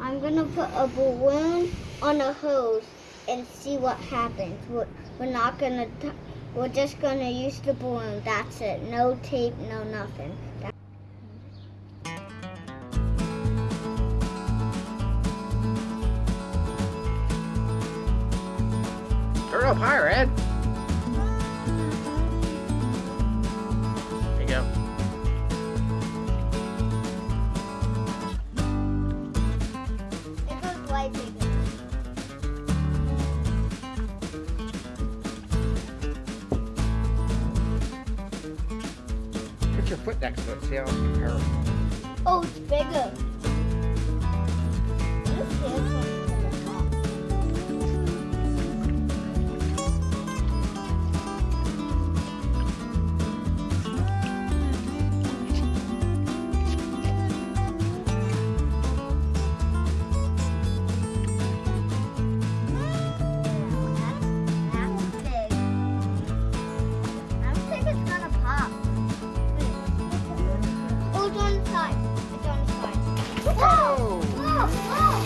I'm gonna put a balloon on a hose and see what happens. We're, we're not gonna. We're just gonna use the balloon. That's it. No tape. No nothing. Turn up higher, Ed. Way bigger. Put your foot next to it. See how it's comparable. Oh, it's bigger. 好多